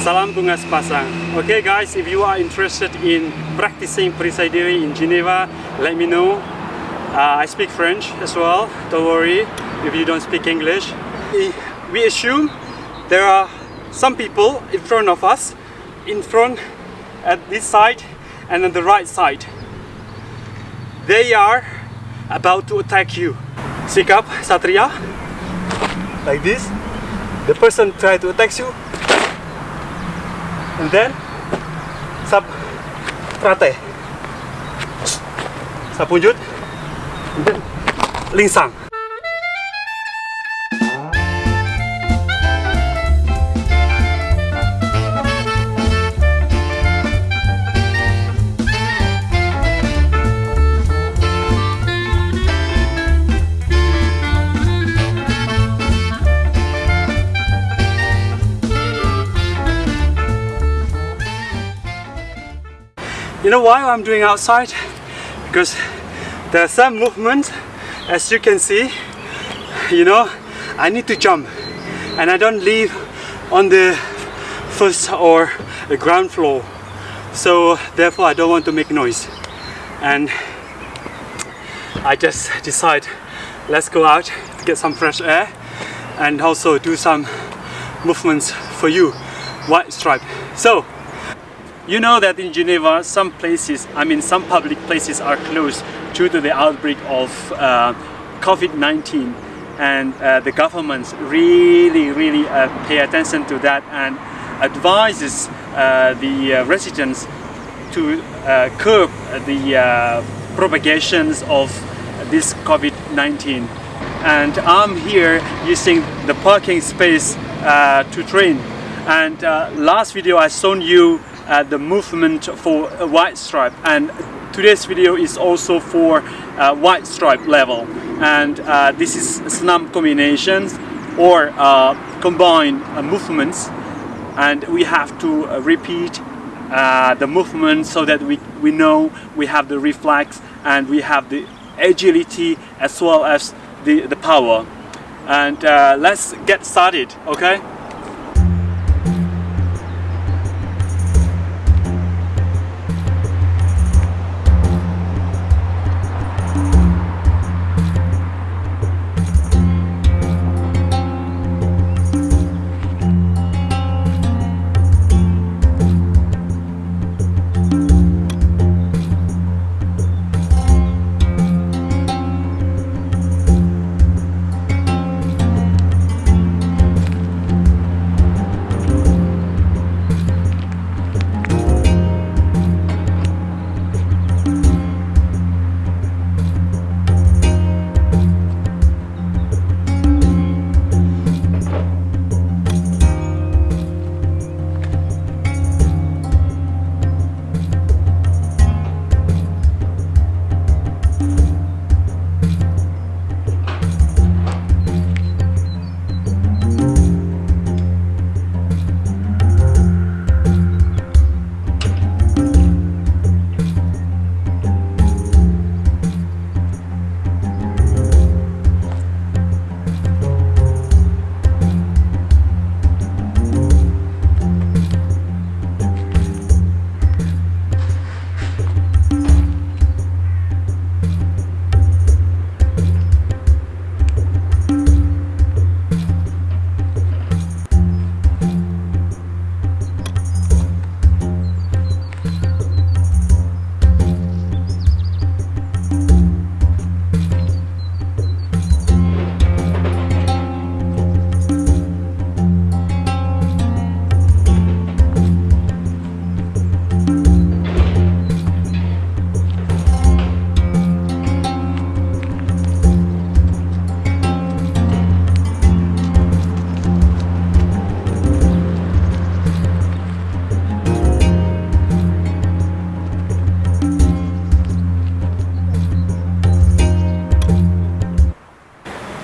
Salam. Okay guys, if you are interested in practicing perisai diri in Geneva, let me know. Uh, I speak French as well, don't worry if you don't speak English. We assume there are some people in front of us, in front at this side and on the right side. They are about to attack you. Sikap, Satria, like this. The person try to attack you and then sab trate sapunjut and then lingsang You know why I'm doing outside? Because there are some movements, as you can see, you know, I need to jump and I don't live on the first or the ground floor. So therefore I don't want to make noise. And I just decide let's go out to get some fresh air and also do some movements for you, white stripe. So you know that in Geneva, some places, I mean some public places are closed due to the outbreak of uh, COVID-19 and uh, the government really, really uh, pay attention to that and advises uh, the uh, residents to uh, curb the propagations of this COVID-19 and I'm here using the parking space to train. And last video I shown you uh, the movement for a white stripe. And today's video is also for uh, white stripe level. And uh, this is snam combinations or uh, combined uh, movements. And we have to uh, repeat the movement so that we, we know we have the reflex and we have the agility as well as the, the power. And let's get started okay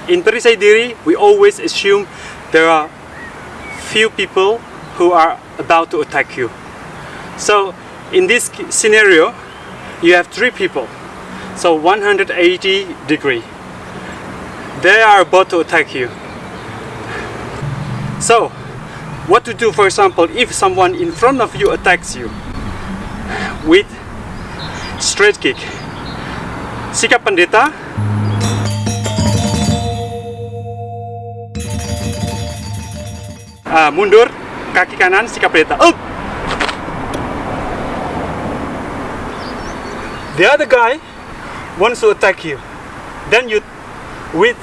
in Perisai Diri, we always assume there are few people who are about to attack you. So in this scenario, you have three people. So 180 degree. They are about to attack you. So what to do for example if someone in front of you attacks you with straight kick sikap pendeta Ah, mundur kaki kanan sikap pendeta. Up the other guy wants to attack you. Then you with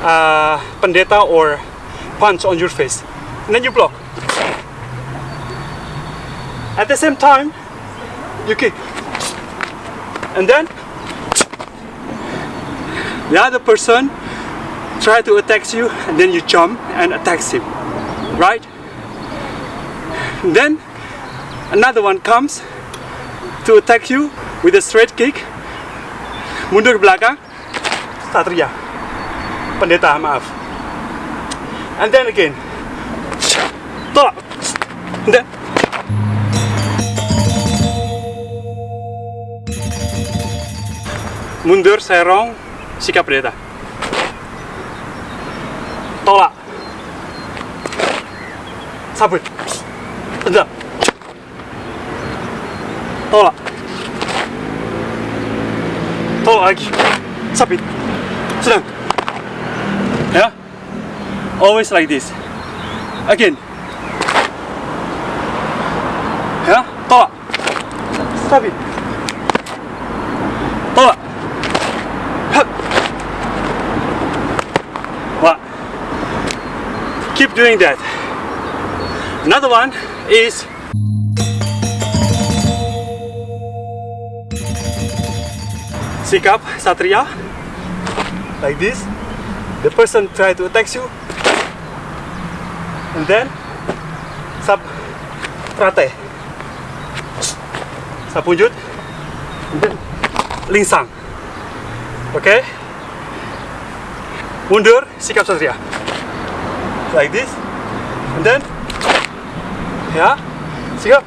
uh, pendeta or punch on your face. And then you block. At the same time you kick. And then the other person try to attack you and then you jump and attacks him right? Then another one comes to attack you with a straight kick. Mundur belakang. Satria pendeta maaf. And then again. Tolak. Then mundur serong sikap pendeta sabut tendang tolak. Tolak lagi. Sabit sedang ya? Always like this. Again. Ya? Tolak. Sabit tolak. Hup. Wah. keep doing that another one is sikap satria. Like this. The person try to attack you. And then sab trate sapunjut and then lingsang okay? Mundur sikap satria. Like this. And then ya. Sikap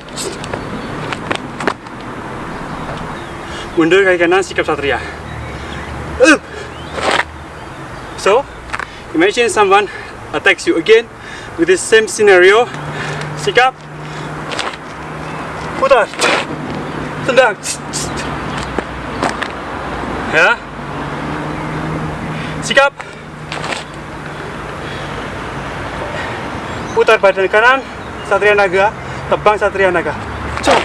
mundur kaki kanan sikap satria. Up. so imagine someone attacks you again with the same scenario. Sikap. Putar. Tendang. Ya. Sikap. Putar badan kanan satria naga tebang satria naga Cok.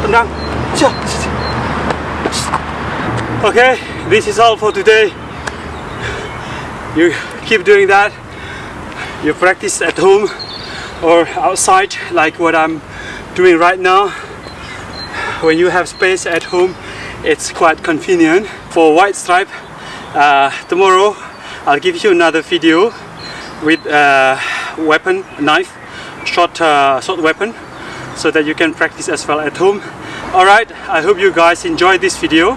tendang Cok. okay this is all for today. You keep doing that. You practice at home or outside like what I'm doing right now. When you have space at home it's quite convenient. For white stripe uh, tomorrow I'll give you another video with a weapon knife short uh, short weapon so that you can practice as well at home. Alright I hope you guys enjoyed this video.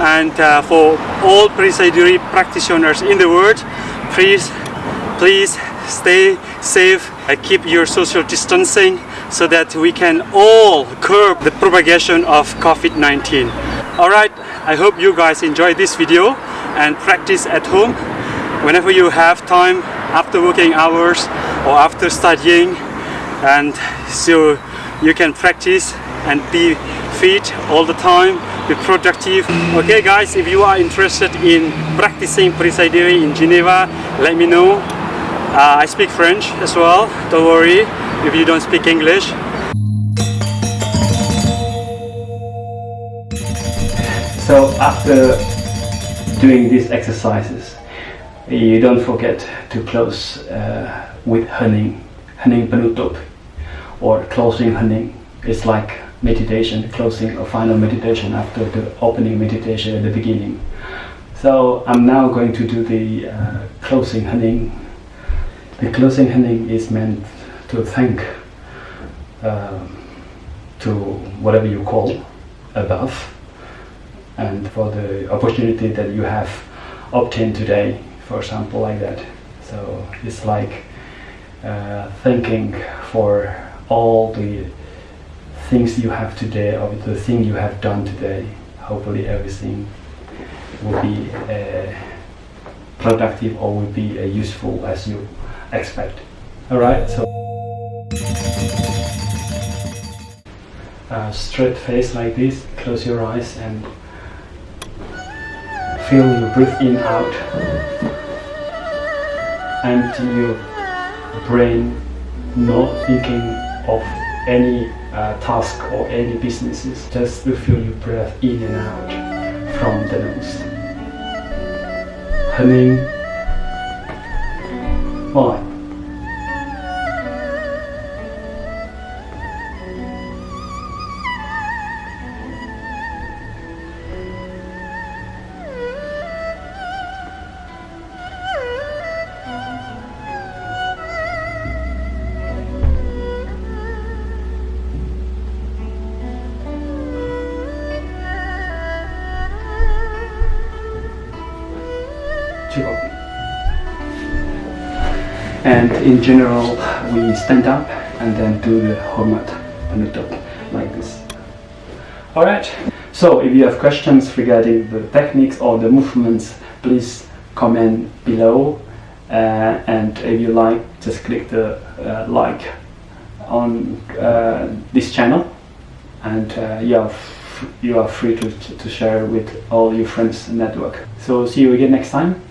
And uh, for all Perisai Diri practitioners in the world please please stay safe and keep your social distancing so that we can all curb the propagation of COVID-19 alright I hope you guys enjoyed this video and practice at home. Whenever you have time after working hours or after studying and so you can practice and be fit all the time be productive. Okay guys if you are interested in practicing Perisai Diri in Geneva let me know. Uh, I speak French as well don't worry if you don't speak English. So after doing these exercises, you don't forget to close uh, with hening, hening penutup, or closing hening. It's like meditation, closing a final meditation after the opening meditation at the beginning. So I'm now going to do the uh, closing hening. The closing hening is meant to thank um, to whatever you call above and for the opportunity that you have obtained today, for example, like that. So it's like uh, thanking for all the things you have today or the thing you have done today. Hopefully everything will be uh, productive or will be uh, useful as you expect. Alright, so uh, straight face like this, close your eyes and feel your breath in out. Empty your brain, not thinking of any uh, task or any businesses. Just to feel your breath in and out from the nose. Humming. One. And in general, we stand up and then do the hormat penutup like this. Alright, so if you have questions regarding the techniques or the movements, please comment below. Uh, and if you like, just click the uh, like on uh, this channel and uh, you, are you are free to, to share with all your friends network. So see you again next time.